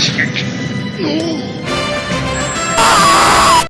一撃